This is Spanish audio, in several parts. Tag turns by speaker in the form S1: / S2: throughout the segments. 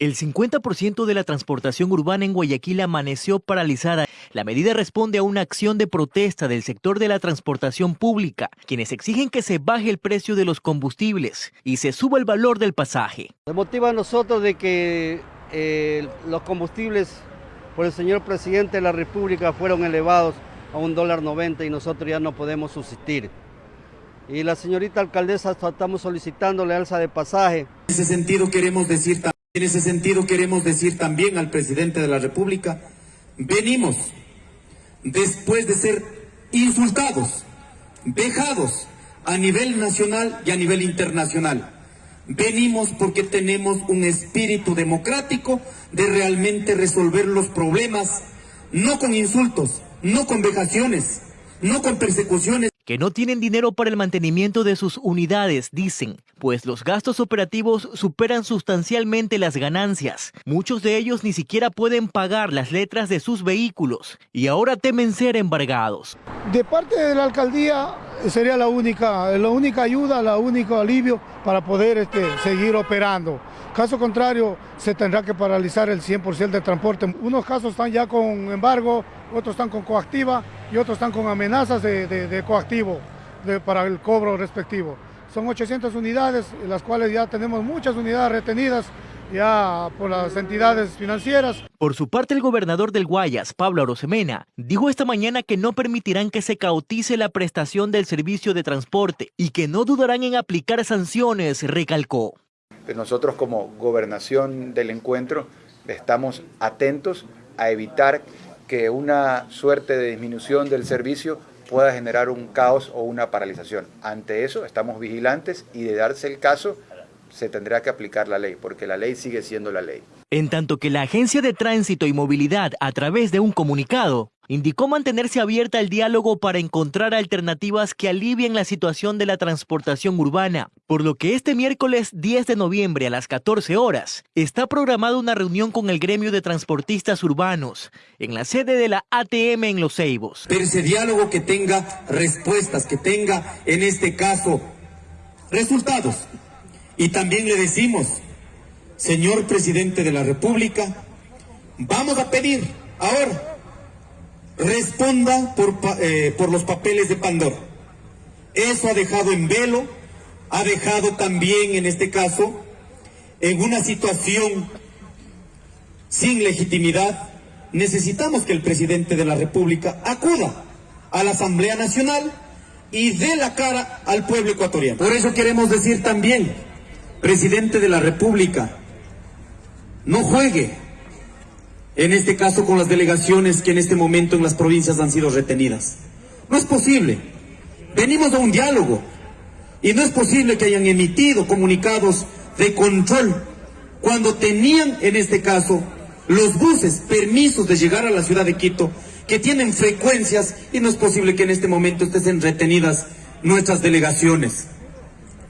S1: El 50% de la transportación urbana en Guayaquil amaneció paralizada. La medida responde a una acción de protesta del sector de la transportación pública, quienes exigen que se baje el precio de los combustibles y se suba el valor del pasaje.
S2: Nos motiva a nosotros de que eh, los combustibles por el señor presidente de la República fueron elevados a un dólar 90 y nosotros ya no podemos subsistir. Y la señorita alcaldesa estamos solicitándole alza de pasaje.
S3: En ese sentido queremos decir también en ese sentido queremos decir también al presidente de la República, venimos después de ser insultados, vejados a nivel nacional y a nivel internacional. Venimos porque tenemos un espíritu democrático de realmente resolver los problemas, no con insultos, no con vejaciones, no con persecuciones
S1: que no tienen dinero para el mantenimiento de sus unidades, dicen, pues los gastos operativos superan sustancialmente las ganancias. Muchos de ellos ni siquiera pueden pagar las letras de sus vehículos y ahora temen ser embargados.
S4: De parte de la alcaldía sería la única, la única ayuda, la único alivio para poder este, seguir operando. Caso contrario, se tendrá que paralizar el 100% del transporte. Unos casos están ya con embargo, otros están con coactiva y otros están con amenazas de, coactivo para el cobro respectivo. Son 800 unidades, las cuales ya tenemos muchas unidades retenidas ya por las entidades financieras.
S1: Por su parte, el gobernador del Guayas, Pablo Arosemena, dijo esta mañana que no permitirán que se cautice la prestación del servicio de transporte y que no dudarán en aplicar sanciones, recalcó.
S5: Nosotros como gobernación del encuentro estamos atentos a evitar que una suerte de disminución del servicio pueda generar un caos o una paralización. Ante eso estamos vigilantes y de darse el caso se tendrá que aplicar la ley, porque la ley sigue siendo la ley.
S1: En tanto que la Agencia de Tránsito y Movilidad, a través de un comunicado, indicó mantenerse abierta al diálogo para encontrar alternativas que alivien la situación de la transportación urbana, por lo que este miércoles 10 de noviembre a las 14 horas está programada una reunión con el gremio de transportistas urbanos en la sede de la ATM en Los Ceibos.
S3: Pero ese diálogo que tenga respuestas, que tenga en este caso resultados. Y también le decimos, señor presidente de la República, vamos a pedir ahora responda por, eh, por los papeles de Pandora. Eso ha dejado en velo, ha dejado también en este caso en una situación sin legitimidad. Necesitamos que el presidente de la República acuda a la Asamblea Nacional y dé la cara al pueblo ecuatoriano. Por eso queremos decir también, presidente de la República, no juegue en este caso con las delegaciones que en este momento en las provincias han sido retenidas. No es posible. Venimos a un diálogo y no es posible que hayan emitido comunicados de control cuando tenían en este caso los buses permisos de llegar a la ciudad de Quito que tienen frecuencias y no es posible que en este momento estén retenidas nuestras delegaciones.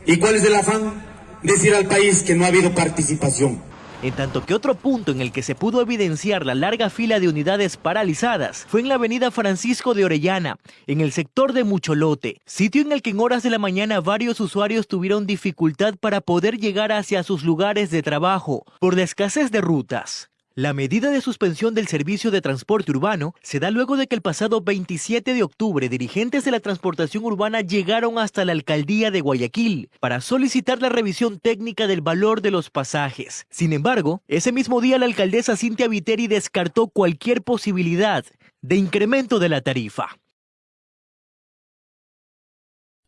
S3: ¿Y cuál es el afán? Decir al país que no ha habido participación
S1: en tanto que otro punto en el que se pudo evidenciar la larga fila de unidades paralizadas fue en la avenida Francisco de Orellana, en el sector de Mucholote, sitio en el que en horas de la mañana varios usuarios tuvieron dificultad para poder llegar hacia sus lugares de trabajo por la escasez de rutas. La medida de suspensión del servicio de transporte urbano se da luego de que el pasado 27 de octubre dirigentes de la transportación urbana llegaron hasta la alcaldía de Guayaquil para solicitar la revisión técnica del valor de los pasajes. Sin embargo, ese mismo día la alcaldesa Cintia Viteri descartó cualquier posibilidad de incremento de la tarifa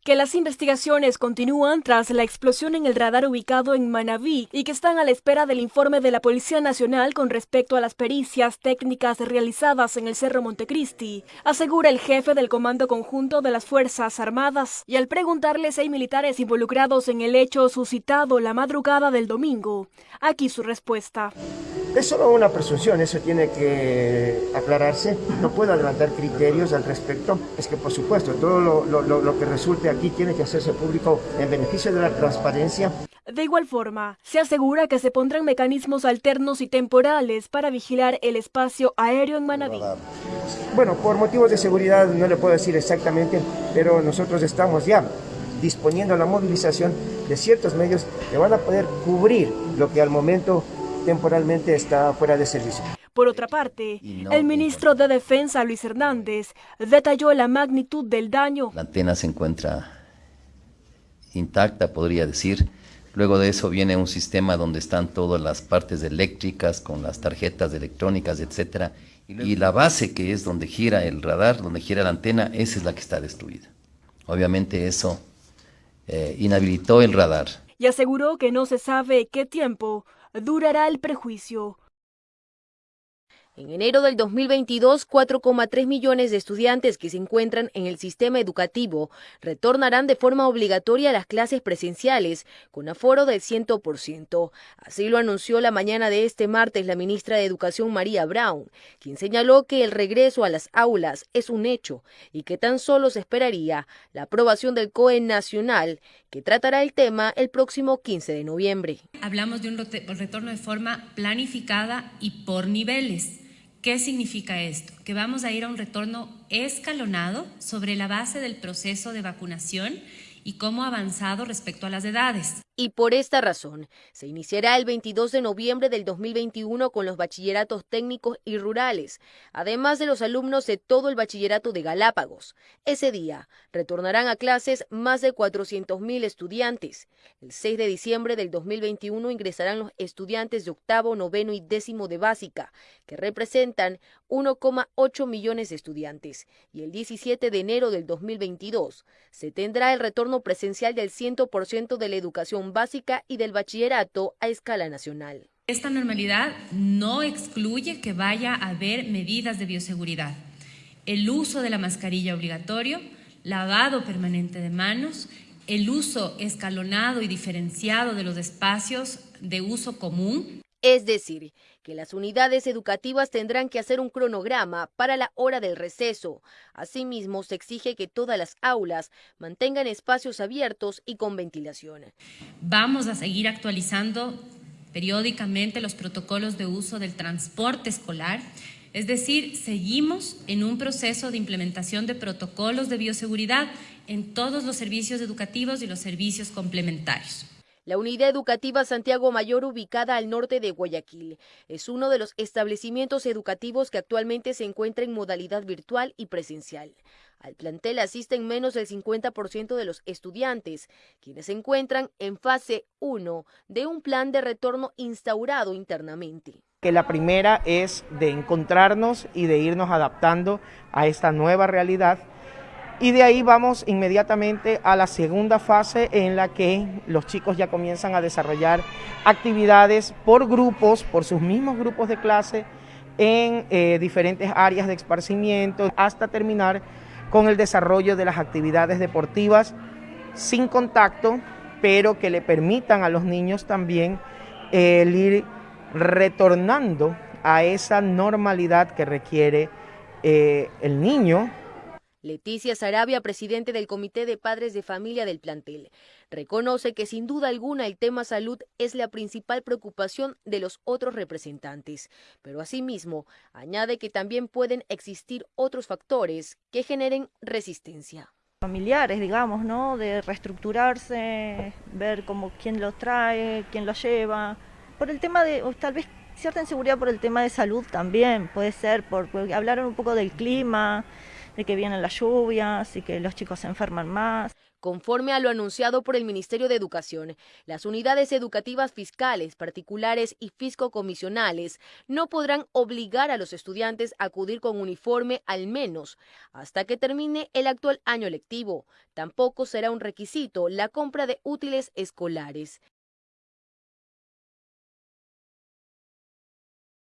S6: que las investigaciones continúan tras la explosión en el radar ubicado en Manabí y que están a la espera del informe de la Policía Nacional con respecto a las pericias técnicas realizadas en el Cerro Montecristi, asegura el jefe del Comando Conjunto de las Fuerzas Armadas. Y al preguntarle si hay militares involucrados en el hecho suscitado la madrugada del domingo, aquí su respuesta.
S7: Es solo una presunción, eso tiene que aclararse. No puedo adelantar criterios al respecto. Es que, por supuesto, todo lo, lo que resulte aquí tiene que hacerse público en beneficio de la transparencia.
S6: De igual forma, se asegura que se pondrán mecanismos alternos y temporales para vigilar el espacio aéreo en Manabí.
S7: Bueno, por motivos de seguridad no le puedo decir exactamente, pero nosotros estamos ya disponiendo la movilización de ciertos medios que van a poder cubrir lo que al momento temporalmente está fuera de servicio.
S6: Por otra parte, el ministro de Defensa, Luis Hernández, detalló la magnitud del daño.
S8: La antena se encuentra intacta, podría decir. Luego de eso viene un sistema donde están todas las partes eléctricas con las tarjetas electrónicas, etcétera. Y la base que es donde gira el radar, donde gira la antena, esa es la que está destruida. Obviamente eso eh, inhabilitó el radar.
S6: Y aseguró que no se sabe qué tiempo durará el prejuicio.
S9: En enero del 2022, 4,3 millones de estudiantes que se encuentran en el sistema educativo retornarán de forma obligatoria a las clases presenciales con aforo del 100%. Así lo anunció la mañana de este martes la ministra de Educación María Brown, quien señaló que el regreso a las aulas es un hecho y que tan solo se esperaría la aprobación del COE nacional que tratará el tema el próximo 15 de noviembre.
S10: Hablamos de un retorno de forma planificada y por niveles. ¿Qué significa esto? Que vamos a ir a un retorno escalonado sobre la base del proceso de vacunación y cómo ha avanzado respecto a las edades.
S9: Y por esta razón, se iniciará el 22 de noviembre del 2021 con los bachilleratos técnicos y rurales, además de los alumnos de todo el bachillerato de Galápagos. Ese día retornarán a clases más de 400.000 estudiantes. El 6 de diciembre del 2021 ingresarán los estudiantes de octavo, noveno y décimo de básica, que representan 1,8 millones de estudiantes. Y el 17 de enero del 2022 se tendrá el retorno presencial del 100% de la educación básica y del bachillerato a escala nacional.
S10: Esta normalidad no excluye que vaya a haber medidas de bioseguridad. El uso de la mascarilla obligatorio, lavado permanente de manos, el uso escalonado y diferenciado de los espacios de uso común.
S9: Es decir, que las unidades educativas tendrán que hacer un cronograma para la hora del receso. Asimismo, se exige que todas las aulas mantengan espacios abiertos y con ventilación.
S10: Vamos a seguir actualizando periódicamente los protocolos de uso del transporte escolar. Es decir, seguimos en un proceso de implementación de protocolos de bioseguridad en todos los servicios educativos y los servicios complementarios.
S9: La unidad educativa Santiago Mayor, ubicada al norte de Guayaquil, es uno de los establecimientos educativos que actualmente se encuentra en modalidad virtual y presencial. Al plantel asisten menos del 50% de los estudiantes, quienes se encuentran en fase 1 de un plan de retorno instaurado internamente.
S11: Que la primera es de encontrarnos y de irnos adaptando a esta nueva realidad y de ahí vamos inmediatamente a la segunda fase en la que los chicos ya comienzan a desarrollar actividades por grupos, por sus mismos grupos de clase, en eh, diferentes áreas de esparcimiento, hasta terminar con el desarrollo de las actividades deportivas sin contacto, pero que le permitan a los niños también eh, ir retornando a esa normalidad que requiere eh, el niño
S9: Leticia Sarabia, presidente del Comité de Padres de Familia del plantel, reconoce que sin duda alguna el tema salud es la principal preocupación de los otros representantes, pero asimismo añade que también pueden existir otros factores que generen resistencia
S12: familiares, digamos, ¿no? De reestructurarse, ver cómo quién los trae, quién los lleva. Por el tema de, tal vez cierta inseguridad por el tema de salud también, puede ser, por, por hablar un poco del clima, de que vienen las lluvias y que los chicos se enferman más.
S9: Conforme a lo anunciado por el Ministerio de Educación, las unidades educativas fiscales, particulares y fiscocomisionales no podrán obligar a los estudiantes a acudir con uniforme al menos hasta que termine el actual año lectivo. Tampoco será un requisito la compra de útiles escolares.